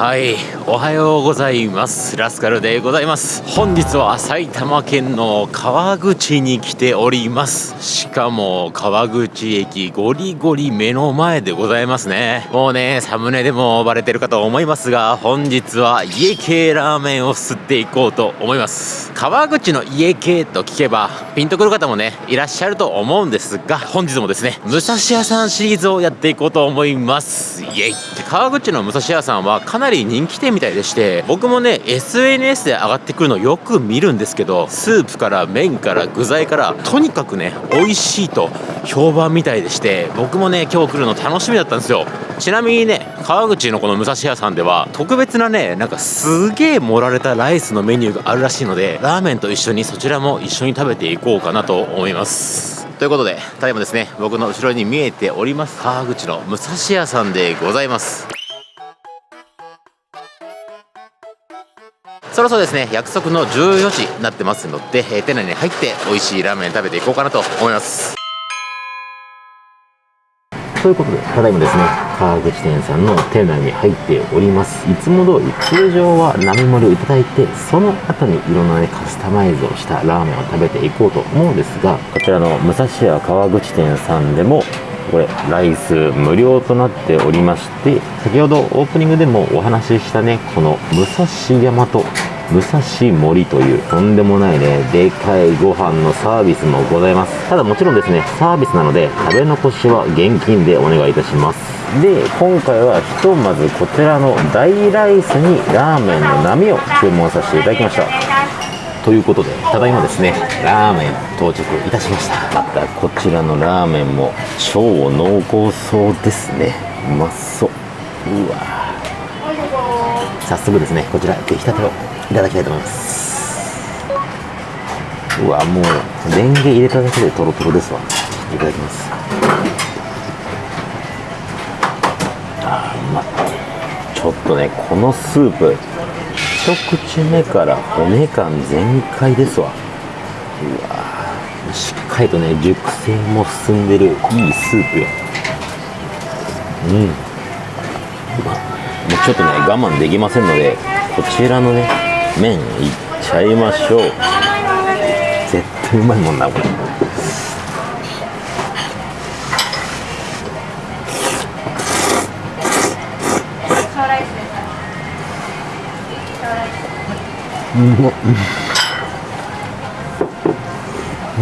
はいおはようございます。ラスカルでございます。本日は埼玉県の川口に来ております。しかも川口駅ゴリゴリ目の前でございますね。もうねサムネでもバレてるかと思いますが本日は家系ラーメンを吸っていこうと思います。川口の家系と聞けばピンとくる方もねいらっしゃると思うんですが本日もですね武蔵屋さんシリーズをやっていこうと思います。イエイ。川口の武蔵屋さんはかなり人気店みたいでして僕もね SNS で上がってくるのよく見るんですけどスープから麺から具材からとにかくね美味しいと評判みたいでして僕もね今日来るの楽しみだったんですよ。ちなみにね川口のこの武蔵屋さんでは特別なねなんかすげえ盛られたライスのメニューがあるらしいのでラーメンと一緒にそちらも一緒に食べていこうかなと思います。ということでただいまですね僕の後ろに見えております川口の武蔵屋さんでございます。そろそろですね約束の14時になってますので、え、店内に入って美味しいラーメン食べていこうかなと思います。ということで、ただいまですね、川口店さんの店内に入っております。いつも通り、通常は並盛りをいただいて、その後にいろんなね、カスタマイズをしたラーメンを食べていこうと思うんですが、こちらの武蔵屋川口店さんでも、これ、ライス無料となっておりまして、先ほどオープニングでもお話ししたね、この武蔵山と武蔵森というとんでもないねでかいご飯のサービスもございます。ただもちろんですねサービスなので食べ残しは現金でお願いいたします。で今回はひとまずこちらの大ライスにラーメンの波を注文させていただきました。ということでただいまですねラーメン到着いたしました。またこちらのラーメンも超濃厚そうですね。うまそう。うわ。早速ですねこちら出来たてをいただきたいと思います。うわもうレンゲ入れただけでトロトロですわ。いただきます。あうまちょっとねこのスープ一口目から骨感全開ですわ。うわしっかりとね熟成も進んでるいいスープよ。うん。もうちょっとね我慢できませんのでこちらのね麺いっちゃいましょう。絶対うまいもんなこれ。うまう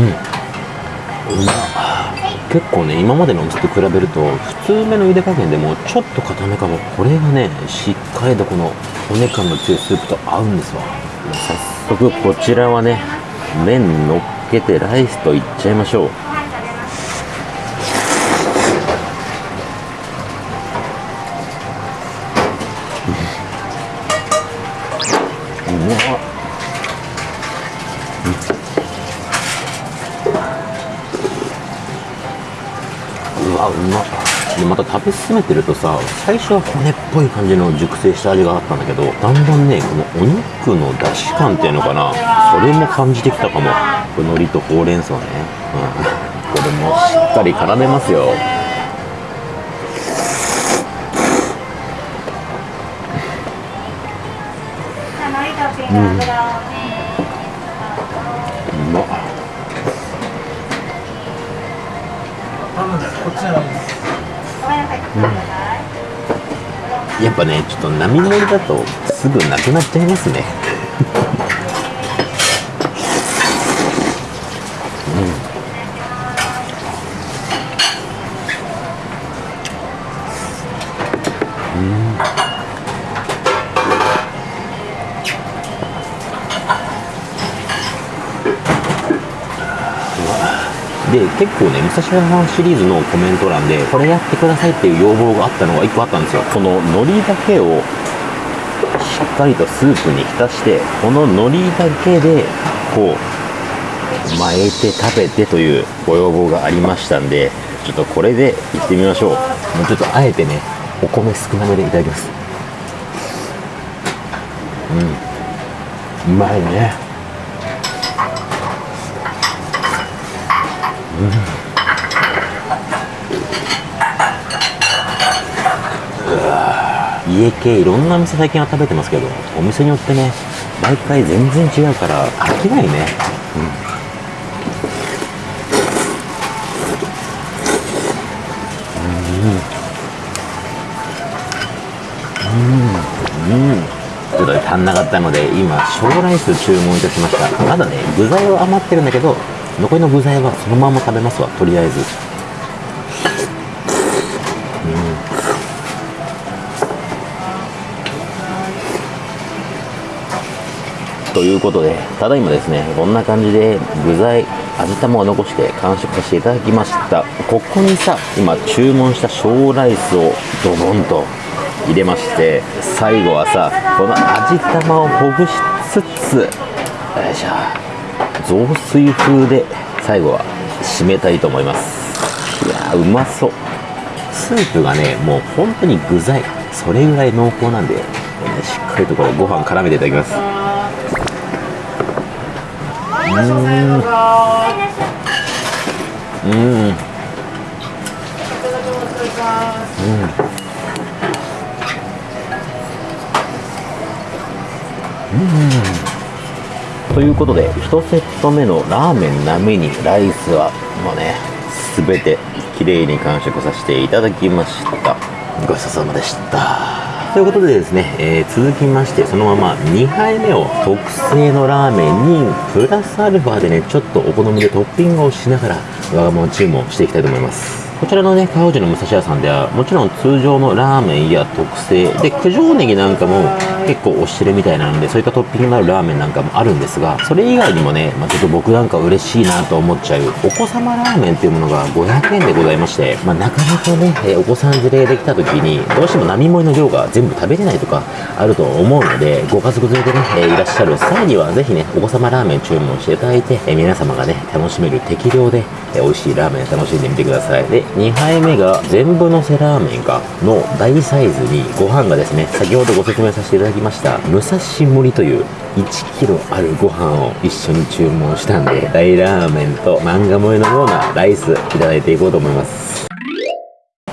ん。うま結構ね今までのお店と比べると普通めの茹で加減でもちょっと固めかも。これがねしっかりとこの骨感の強いスープと合うんですわ。早速こちらはね麺のっけてライスといっちゃいましょう。また食べ進めてるとさ最初は骨っぽい感じの熟成した味があったんだけどだんだんねこのお肉の出汁感っていうのかなそれも感じてきたかも。海苔とほうれん草ね、うん、これもしっかり絡めますよ。うん、うまっこっちのうん、やっぱねちょっと波盛りだとすぐなくなっちゃいますね。うん。うん。で、結構ね、武蔵野さんシリーズのコメント欄で、これやってくださいっていう要望があったのが1個あったんですよ。この海苔だけをしっかりとスープに浸して、この海苔だけで、こう、巻いて食べてというご要望がありましたんで、ちょっとこれでいってみましょう。もうちょっとあえてね、お米少なめでいただきます。うん。うまいね。家系いろんな店最近は食べてますけどお店によってね毎回全然違うから飽きないね。うん。うん。うん。ちょっと足んなかったので今小ライス注文いたしました。まだね具材は余ってるんだけど残りの具材はそのまま食べますわとりあえず。ということで、ただいまですね、こんな感じで具材、味玉を残して完食させていただきました。ここにさ、今注文した小ライスをドボンと入れまして、最後はさ、この味玉をほぐしつつ、よいしょ、雑炊風で最後は締めたいと思います。いやー、うまそう。スープがね、もう本当に具材、それぐらい濃厚なんで、しっかりとこれご飯絡めていただきます。うん。うん。ということで1セット目のラーメン並みにライスはもうね全て綺麗に完食させていただきました。ごちそうさまでした。ということでですね、えー、続きましてそのまま2杯目を特製のラーメンにプラスアルファでねちょっとお好みでトッピングをしながら我が物注文していきたいと思います。こちらのね、川内の武蔵屋さんでは、もちろん通常のラーメンや特製、で、九条ネギなんかも結構おしれみたいなので、そういったトッピングのあるラーメンなんかもあるんですが、それ以外にもね、まあ、ちょっと僕なんか嬉しいなと思っちゃう、お子様ラーメンっていうものが500円でございまして、まあ、なかなかね、えお子さん連れできた時に、どうしても並盛りの量が全部食べれないとかあると思うので、ご家族連れでね、えいらっしゃる。際には、ぜひね、お子様ラーメン注文していただいて、え皆様がね、楽しめる適量で、美味しいラーメン楽しんでみてください。で、2杯目が全部のせラーメンかの大サイズにご飯がですね、先ほどご説明させていただきました、武蔵盛という 1kg あるご飯を一緒に注文したんで、大ラーメンと漫画萌えのようなライスいただいていこうと思います。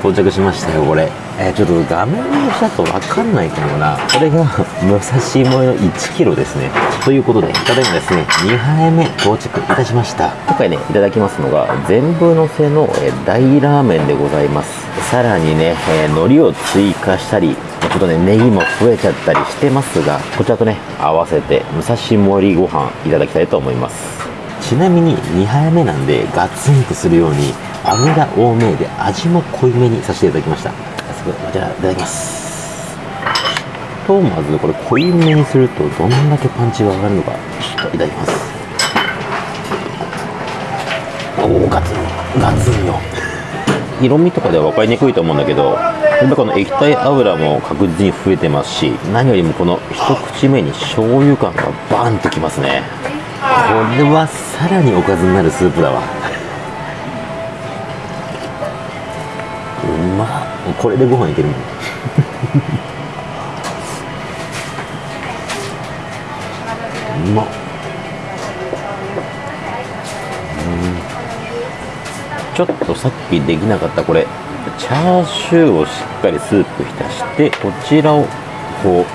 到着しましたよ、これ。えー、ちょっと画面越しだとわかんないかもな。これが、武蔵萌えの1キロですね。ということで、ただいまですね、2杯目到着いたしました。今回ね、いただきますのが、全部のせの、えー、大ラーメンでございます。さらにね、えー、海苔を追加したり、ちょっとね、ネギも増えちゃったりしてますが、こちらとね、合わせて、武蔵盛りご飯いただきたいと思います。ちなみに2杯目なんでガツンとするように油多めで味も濃いめにさせていただきました。じゃあいただきます。とまずこれ濃いめにするとどんだけパンチが上がるのかちょっといただきます。おおガツンガツンよ。色味とかでは分かりにくいと思うんだけどやっぱこの液体油も確実に増えてますし何よりもこの一口目に醤油感がバンときますね。これはさらにおかずになるスープだわ。うまこれでご飯いけるもん。うまっ。ちょっとさっきできなかったこれ。チャーシューをしっかりスープ浸してこちらをこう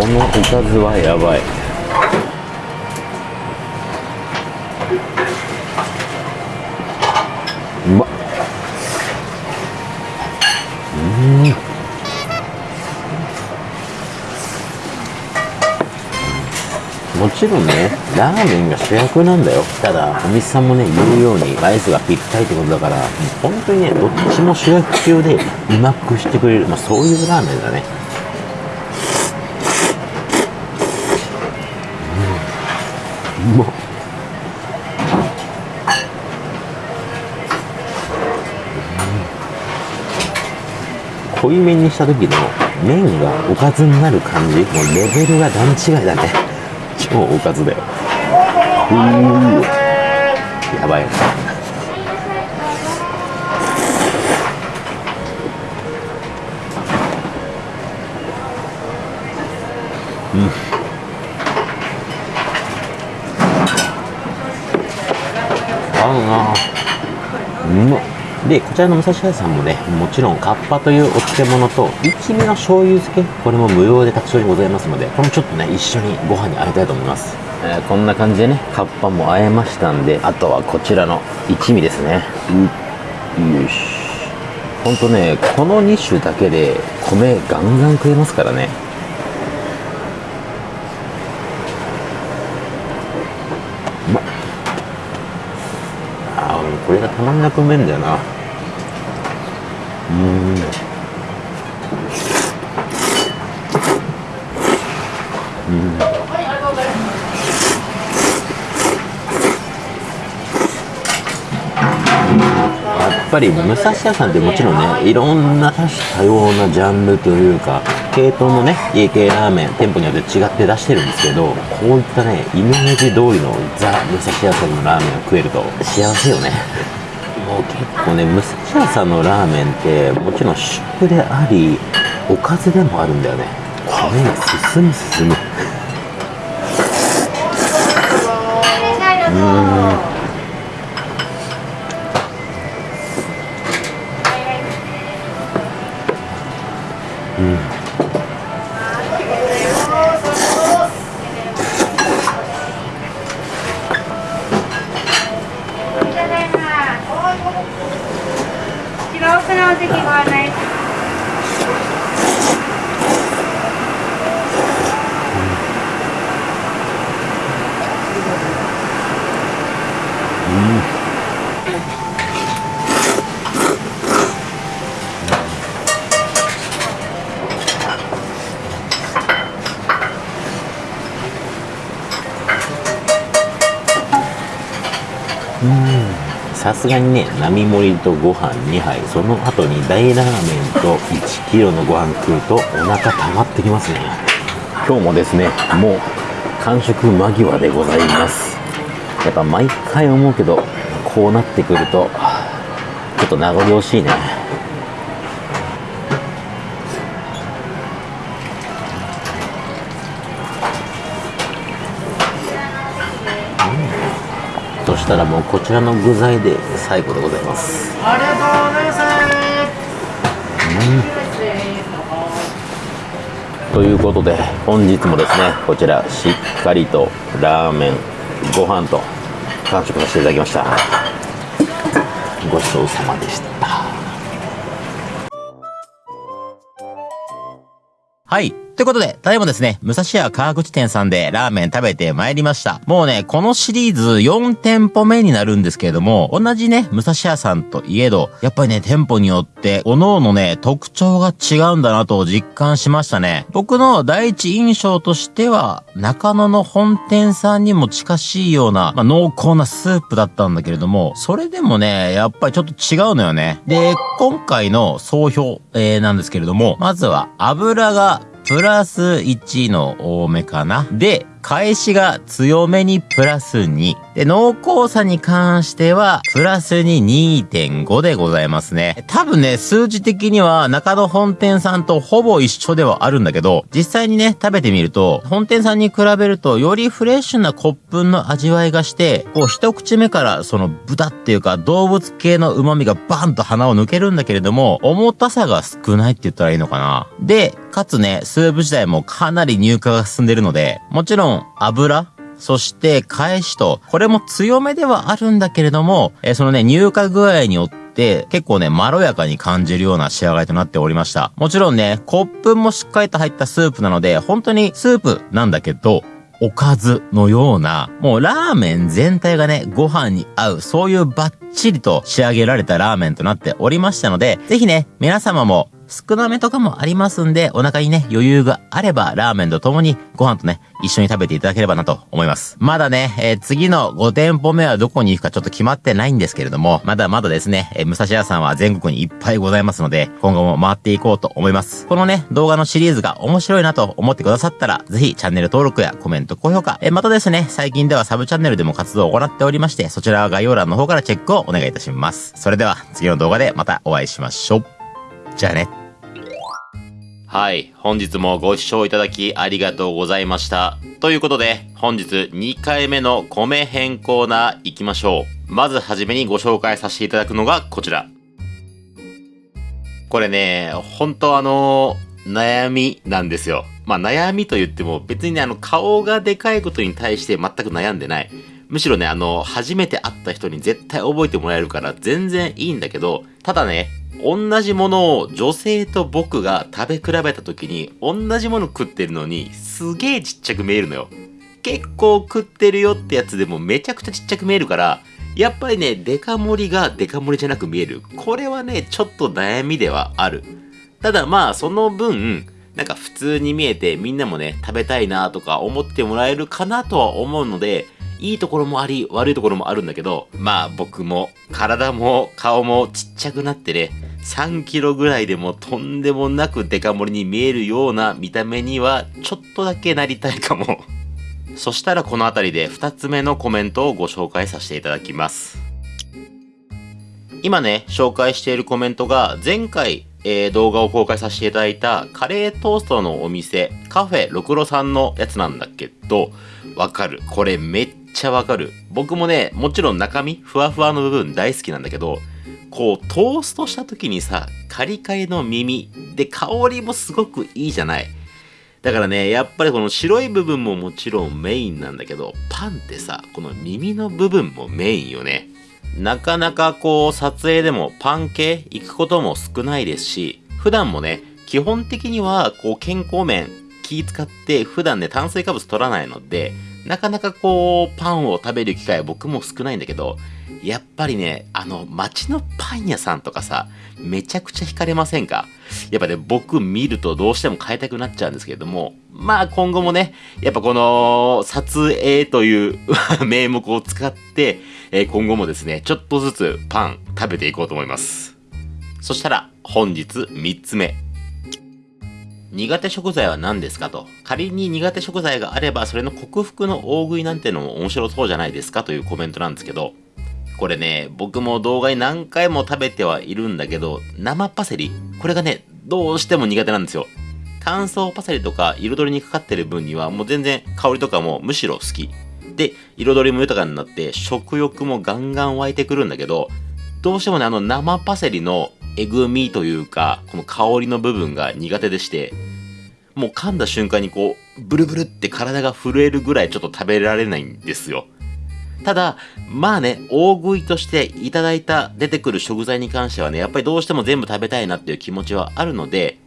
このおかずはやばい。ちろね、ラーメンが主役なんだよ。ただ、お店さんもね、言うように、ライスがぴったりってことだから、本当にね、どっちも主役級でうまくしてくれる、まあそういうラーメンだね。うん、うまっ。濃いめにした時の麺がおかずになる感じもうレベルが段違いだね超おかずだようーやばい。うん。合うな。うまっ。で、こちらの武蔵屋さんもね、もちろんカッパというお漬物と、一味の醤油漬け、これも無料で卓上にございますので、これもちょっとね、一緒にご飯にあえたいと思います。え、こんな感じでね、カッパもあえましたんで、あとはこちらの一味ですね。うよし。ほんとね、この2種だけで米ガンガン食えますからね。うまっ。あこれがたまんなくうめんだよな。うん。うん。ぱり武蔵屋さんってもちろんねいろんな多種多様なジャンルというか系統のね家系ラーメン店舗によって違って出してるんですけどこういったねイメージ通りのザ・武蔵屋さんのラーメンを食えると幸せよね結構ね武蔵屋さんのラーメンってもちろん主婦でありおかずでもあるんだよね。米が進む進むすがにね並盛りとご飯2杯。その後に大ラーメンと1 k g のご飯食うとお腹溜まってきますね。今日もですねもう完食間際でございます。やっぱ毎回思うけどこうなってくるとちょっと名残惜しいね。そしたらもうこちらの具材で最後でございます。ありがとうございます、うん、ということで本日もですねこちらしっかりとラーメンご飯と完食させていただきました。ごちそうさまでした。ということで、ただいまですね、武蔵屋川口店さんでラーメン食べてまいりました。もうね、このシリーズ4店舗目になるんですけれども、同じね、武蔵屋さんといえど、やっぱりね、店舗によって、各々ね、特徴が違うんだなと実感しましたね。僕の第一印象としては、中野の本店さんにも近しいような、まあ、濃厚なスープだったんだけれども、それでもね、やっぱりちょっと違うのよね。で、今回の総評、えー、なんですけれども、まずは油がプラス1の多めかな。で、返しが強めにプラス2。で、濃厚さに関しては、プラスに2.5でございますね。多分ね、数字的には中野本店さんとほぼ一緒ではあるんだけど、実際にね、食べてみると、本店さんに比べると、よりフレッシュな骨粉の味わいがして、こう一口目からその豚っていうか動物系の旨味がバンと鼻を抜けるんだけれども、重たさが少ないって言ったらいいのかな。で、かつね、スープ自体もかなり乳化が進んでるので、もちろん油そして返しと、これも強めではあるんだけれども、えー、そのね、乳化具合によって、結構ね、まろやかに感じるような仕上がりとなっておりました。もちろんね、コップもしっかりと入ったスープなので、本当にスープなんだけど、おかずのような、もうラーメン全体がね、ご飯に合う、そういうバッチリと仕上げられたラーメンとなっておりましたので、ぜひね、皆様も少なめとかもありますんで、お腹にね、余裕があれば、ラーメンと共にご飯とね、一緒に食べていただければなと思います。まだね、えー、次の5店舗目はどこに行くかちょっと決まってないんですけれども、まだまだですね、えー、武蔵屋さんは全国にいっぱいございますので、今後も回っていこうと思います。このね、動画のシリーズが面白いなと思ってくださったら、ぜひチャンネル登録やコメント、高評価、えー、またですね、最近ではサブチャンネルでも活動を行っておりまして、そちらは概要欄の方からチェックをお願いいたします。それでは、次の動画でまたお会いしましょう。じゃあね。はい。本日もご視聴いただきありがとうございました。ということで、本日2回目の米編コーナー行きましょう。まずはじめにご紹介させていただくのがこちら。これね、本当あの、悩みなんですよ。まあ悩みと言っても別にね、あの顔がでかいことに対して全く悩んでない。むしろね、あの、初めて会った人に絶対覚えてもらえるから全然いいんだけど、ただね、同じものを女性と僕が食べ比べた時に同じもの食ってるのにすげえちっちゃく見えるのよ。結構食ってるよってやつでもめちゃくちゃちっちゃく見えるから、やっぱりね、デカ盛りがデカ盛りじゃなく見える。これはね、ちょっと悩みではある。ただまあ、その分、なんか普通に見えてみんなもね、食べたいなとか思ってもらえるかなとは思うので、いいところもあり、悪いところもあるんだけど、まあ僕も体も顔もちっちゃくなってね、3キロぐらいでもとんでもなくデカ盛りに見えるような見た目にはちょっとだけなりたいかも。そしたらこの辺りで2つ目のコメントをご紹介させていただきます。今ね、紹介しているコメントが前回、えー、動画を公開させていただいたカレートーストのお店、カフェろくろさんのやつなんだけど、わかる。これめっちゃわかる。僕もね、もちろん中身、ふわふわの部分大好きなんだけど、こう、トーストした時にさ、カリカリの耳、で、香りもすごくいいじゃない。だからね、やっぱりこの白い部分ももちろんメインなんだけど、パンってさ、この耳の部分もメインよね。なかなかこう、撮影でもパン系行くことも少ないですし、普段もね、基本的にはこう、健康面気使って普段ね、炭水化物取らないので、なかなかこう、パンを食べる機会は僕も少ないんだけど、やっぱりね、あの、街のパン屋さんとかさ、めちゃくちゃ惹かれませんか？やっぱね、僕見るとどうしても買いたくなっちゃうんですけれども、まあ今後もね、やっぱこの、撮影という 名目を使って、え今後もですね、ちょっとずつパン食べていこうと思います。そしたら、本日3つ目。苦手食材は何ですかと。仮に苦手食材があれば、それの克服の大食いなんてのも面白そうじゃないですかというコメントなんですけど、これね、僕も動画に何回も食べてはいるんだけど、生パセリ、これがね、どうしても苦手なんですよ。乾燥パセリとか彩りにかかってる分にはもう全然香りとかもむしろ好き。で、彩りも豊かになって食欲もガンガン湧いてくるんだけど、どうしてもね、あの生パセリのえぐみというか、この香りの部分が苦手でして、もう噛んだ瞬間にこう、ブルブルって体が震えるぐらいちょっと食べられないんですよ。ただ、まあね、大食いとしていただいた出てくる食材に関してはね、やっぱりどうしても全部食べたいなっていう気持ちはあるので、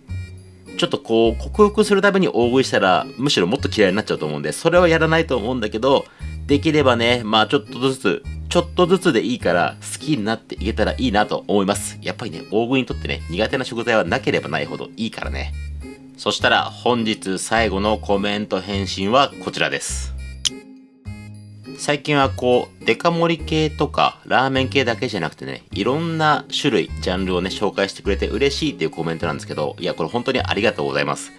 ちょっとこう、克服するために大食いしたら、むしろもっと嫌いになっちゃうと思うんで、それはやらないと思うんだけど、できればね、まあちょっとずつ、ちょっとずつでいいから好きになっていけたらいいなと思います。やっぱりね、大食いにとってね、苦手な食材はなければないほどいいからね。そしたら本日最後のコメント返信はこちらです。最近はこう、デカ盛り系とかラーメン系だけじゃなくてね、いろんな種類、ジャンルをね、紹介してくれて嬉しいっていうコメントなんですけど、いや、これ本当にありがとうございます。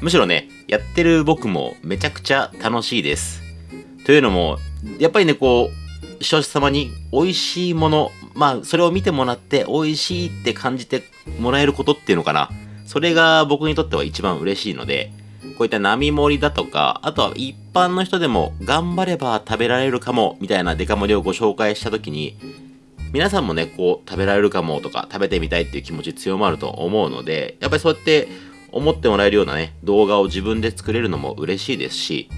むしろね、やってる僕もめちゃくちゃ楽しいです。というのも、やっぱりね、こう、視聴者様に美味しいもの、まあ、それを見てもらって美味しいって感じてもらえることっていうのかな。それが僕にとっては一番嬉しいので、こういった並盛りだとか、あとは一般の人でも頑張れば食べられるかも、みたいなデカ盛りをご紹介した時に、皆さんもね、こう、食べられるかもとか、食べてみたいっていう気持ち強まると思うので、やっぱりそうやって思ってもらえるようなね、動画を自分で作れるのも嬉しいですし、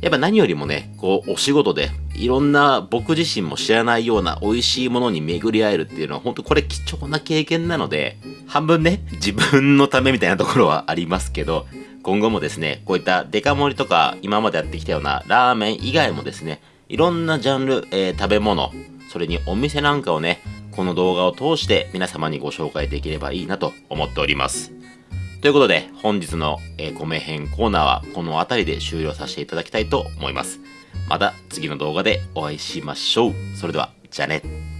やっぱ何よりもね、こう、お仕事で、いろんな僕自身も知らないような美味しいものに巡り合えるっていうのは、本当これ貴重な経験なので、半分ね、自分のためみたいなところはありますけど、今後もですね、こういったデカ盛りとか、今までやってきたようなラーメン以外もですね、いろんなジャンル、えー、食べ物、それにお店なんかをね、この動画を通して皆様にご紹介できればいいなと思っております。ということで、本日の、えー、米編コーナーはこの辺りで終了させていただきたいと思います。また次の動画でお会いしましょう。それでは、じゃあね。